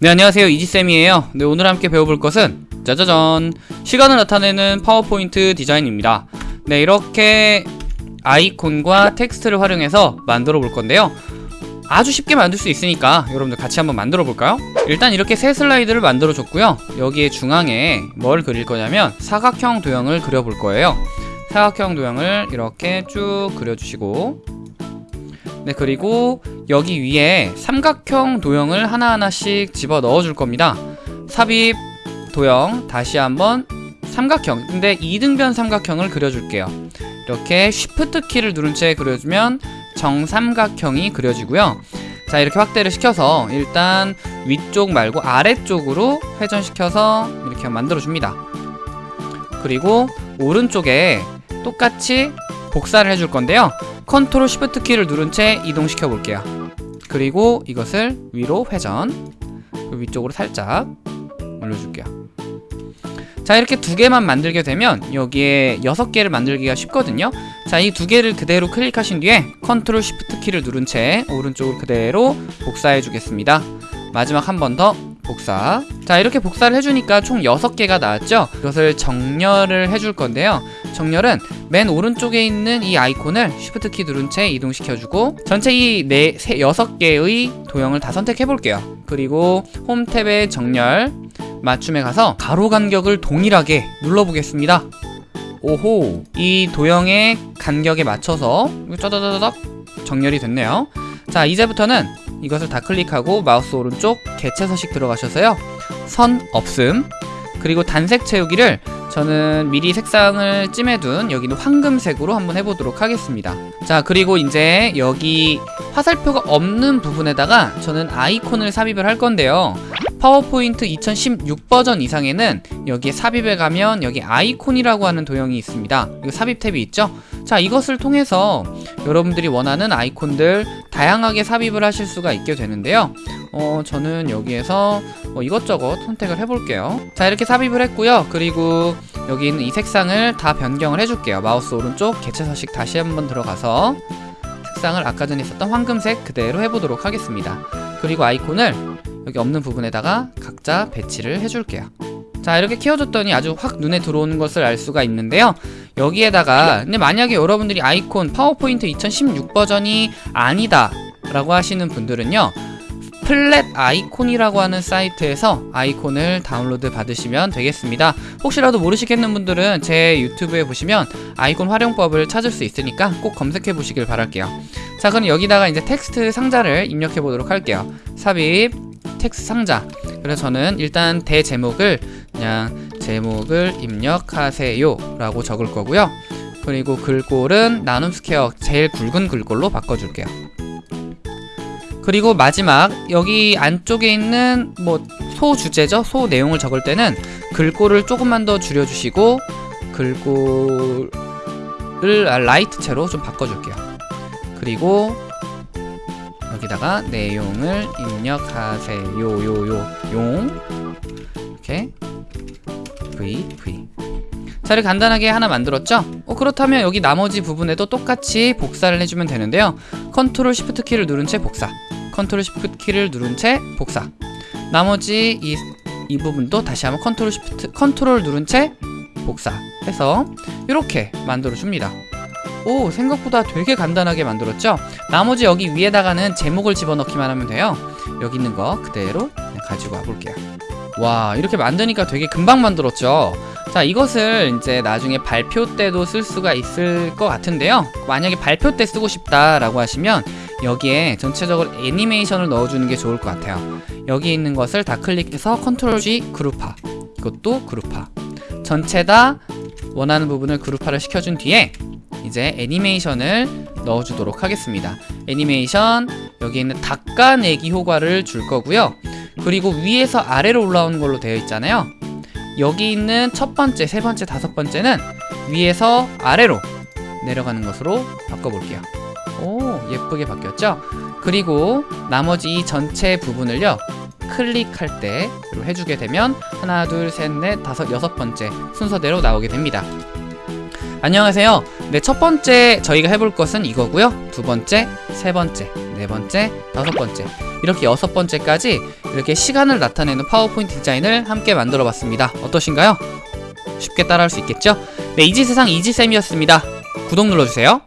네 안녕하세요. 이지쌤이에요. 네 오늘 함께 배워볼 것은 짜자잔. 시간을 나타내는 파워포인트 디자인입니다. 네 이렇게 아이콘과 텍스트를 활용해서 만들어 볼 건데요. 아주 쉽게 만들 수 있으니까 여러분들 같이 한번 만들어 볼까요? 일단 이렇게 새 슬라이드를 만들어 줬고요. 여기에 중앙에 뭘 그릴 거냐면 사각형 도형을 그려 볼 거예요. 사각형 도형을 이렇게 쭉 그려주시고 네 그리고 여기 위에 삼각형 도형을 하나하나씩 집어 넣어 줄 겁니다. 삽입 도형 다시 한번 삼각형. 근데 이등변 삼각형을 그려줄게요. 이렇게 쉬프트 키를 누른 채 그려주면 정삼각형이 그려지고요. 자 이렇게 확대를 시켜서 일단 위쪽 말고 아래쪽으로 회전시켜서 이렇게 만들어 줍니다. 그리고 오른쪽에 똑같이 복사를 해줄 건데요 Control Shift 키를 누른 채 이동시켜 볼게요. 그리고 이것을 위로 회전. 그리고 위쪽으로 살짝 올려줄게요. 자 이렇게 두 개만 만들게 되면 여기에 여섯 개를 만들기가 쉽거든요. 자 이 두 개를 그대로 클릭하신 뒤에 Control Shift 키를 누른 채 오른쪽으로 그대로 복사해 주겠습니다. 마지막 한 번 더 복사. 자 이렇게 복사를 해주니까 총 6개가 나왔죠? 이것을 정렬을 해줄 건데요 정렬은 맨 오른쪽에 있는 이 아이콘을 쉬프트 키 누른 채 이동시켜주고 전체 이 네, 세, 6개의 도형을 다 선택해 볼게요. 그리고 홈 탭의 정렬 맞춤에 가서 가로 간격을 동일하게 눌러보겠습니다. 오호 이 도형의 간격에 맞춰서 짜다다닥 정렬이 됐네요. 자 이제부터는 이것을 다 클릭하고 마우스 오른쪽 개체 서식 들어가셔서요. 선 없음. 그리고 단색 채우기를 저는 미리 색상을 찜해둔 여기는 황금색으로 한번 해보도록 하겠습니다. 자 그리고 이제 여기 화살표가 없는 부분에다가 저는 아이콘을 삽입을 할 건데요. 파워포인트 2016 버전 이상에는 여기에 삽입에 가면 여기 아이콘이라고 하는 도형이 있습니다. 이거 삽입 탭이 있죠? 자 이것을 통해서 여러분들이 원하는 아이콘들 다양하게 삽입을 하실 수가 있게 되는데요. 어 저는 여기에서 뭐 이것저것 선택을 해볼게요. 자 이렇게 삽입을 했고요. 그리고 여기 있는 이 색상을 다 변경을 해줄게요. 마우스 오른쪽 개체 서식 다시 한번 들어가서 색상을 아까 전에 있었던 황금색 그대로 해보도록 하겠습니다. 그리고 아이콘을 여기 없는 부분에다가 각자 배치를 해줄게요 자 이렇게 키워줬더니 아주 확 눈에 들어오는 것을 알 수가 있는데요. 여기에다가 근데 만약에 여러분들이 아이콘 파워포인트 2016 버전이 아니다 라고 하시는 분들은요 Flaticon이라고 하는 사이트에서 아이콘을 다운로드 받으시면 되겠습니다. 혹시라도 모르시겠는 분들은 제 유튜브에 보시면 아이콘 활용법을 찾을 수 있으니까 꼭 검색해 보시길 바랄게요. 자 그럼 여기다가 이제 텍스트 상자를 입력해 보도록 할게요. 삽입 텍스트 상자. 그래서 저는 일단 대제목을 그냥 제목을 입력하세요 라고 적을 거고요. 그리고 글꼴은 나눔 스퀘어 제일 굵은 글꼴로 바꿔줄게요. 그리고 마지막 여기 안쪽에 있는 뭐 소 주제죠? 소 내용을 적을 때는 글꼴을 조금만 더 줄여주시고 글꼴을 Light체로 좀 바꿔줄게요. 그리고 여기다가 내용을 입력하세요 요요 용. 이렇게 V V. 자 이렇게 간단하게 하나 만들었죠? 어, 그렇다면 여기 나머지 부분에도 똑같이 복사를 해주면 되는데요. Control Shift 키를 누른 채 복사. Control Shift 키를 누른 채 복사. 나머지 이, 이 부분도 다시 한번 Control Shift Control 누른 채 복사. 해서 이렇게 만들어 줍니다. 오 생각보다 되게 간단하게 만들었죠? 나머지 여기 위에다가는 제목을 집어넣기만 하면 돼요. 여기 있는 거 그대로 가지고 와볼게요 와 이렇게 만드니까 되게 금방 만들었죠? 자 이것을 이제 나중에 발표 때도 쓸 수가 있을 것 같은데요. 만약에 발표 때 쓰고 싶다 라고 하시면 여기에 전체적으로 애니메이션을 넣어주는 게 좋을 것 같아요. 여기 있는 것을 다 클릭해서 컨트롤 G 그룹화. 이것도 그룹화. 전체 다 원하는 부분을 그룹화를 시켜준 뒤에 이제 애니메이션을 넣어주도록 하겠습니다. 애니메이션 여기 있는 닦아내기 효과를 줄 거고요 그리고 위에서 아래로 올라오는 걸로 되어 있잖아요. 여기 있는 첫 번째, 세 번째, 다섯 번째는 위에서 아래로 내려가는 것으로 바꿔볼게요. 오 예쁘게 바뀌었죠? 그리고 나머지 이 전체 부분을요 클릭할 때 해주게 되면 하나 둘셋넷 다섯 여섯 번째 순서대로 나오게 됩니다. 안녕하세요. 네 첫 번째 저희가 해볼 것은 이거고요. 두 번째 세 번째 네 번째 다섯 번째 이렇게 여섯 번째까지 이렇게 시간을 나타내는 파워포인트 디자인을 함께 만들어 봤습니다. 어떠신가요? 쉽게 따라할 수 있겠죠? 네, 이지세상 이지쌤이었습니다. 구독 눌러주세요.